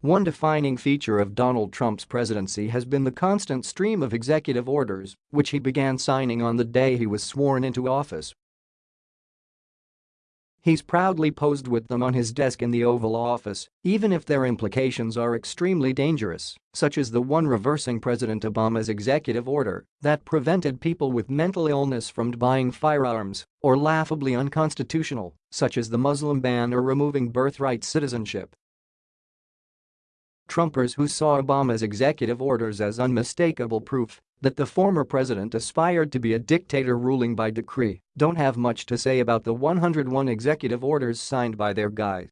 One defining feature of Donald Trump's presidency has been the constant stream of executive orders, which he began signing on the day he was sworn into office. He's proudly posed with them on his desk in the Oval Office, even if their implications are extremely dangerous, such as the one reversing President Obama's executive order that prevented people with mental illness from buying firearms, or laughably unconstitutional, such as the Muslim ban or removing birthright citizenship. Trumpers who saw Obama's executive orders as unmistakable proof that the former president aspired to be a dictator ruling by decree don't have much to say about the 101 executive orders signed by their guy.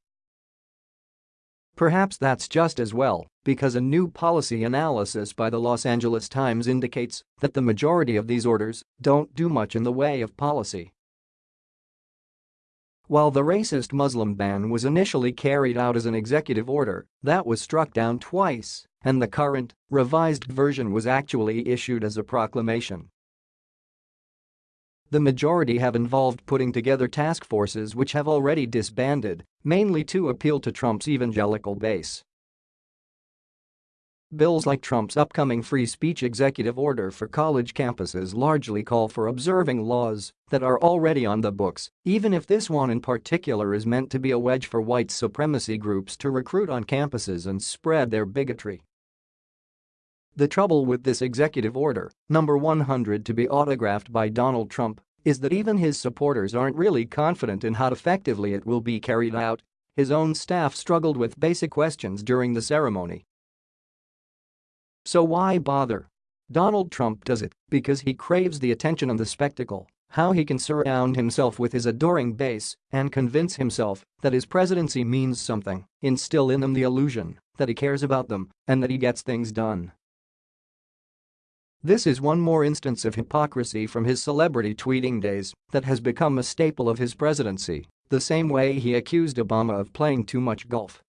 Perhaps that's just as well, because a new policy analysis by the Los Angeles Times indicates that the majority of these orders don't do much in the way of policy. While the racist Muslim ban was initially carried out as an executive order, that was struck down twice, and the current, revised version was actually issued as a proclamation. The majority have involved putting together task forces which have already disbanded, mainly to appeal to Trump's evangelical base. Bills like Trump's upcoming free speech executive order for college campuses largely call for observing laws that are already on the books, even if this one in particular is meant to be a wedge for white supremacy groups to recruit on campuses and spread their bigotry. The trouble with this executive order, number 100 to be autographed by Donald Trump, is that even his supporters aren't really confident in how effectively it will be carried out. His own staff struggled with basic questions during the ceremony so why bother? Donald Trump does it because he craves the attention and the spectacle, how he can surround himself with his adoring base and convince himself that his presidency means something, instill in them the illusion that he cares about them and that he gets things done. This is one more instance of hypocrisy from his celebrity tweeting days that has become a staple of his presidency, the same way he accused Obama of playing too much golf.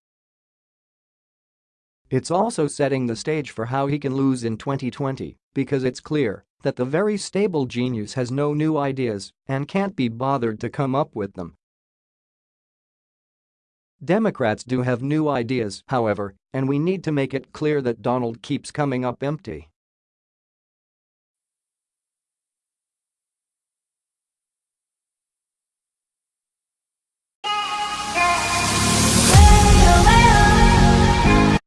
It's also setting the stage for how he can lose in 2020 because it's clear that the very stable genius has no new ideas and can't be bothered to come up with them. Democrats do have new ideas, however, and we need to make it clear that Donald keeps coming up empty.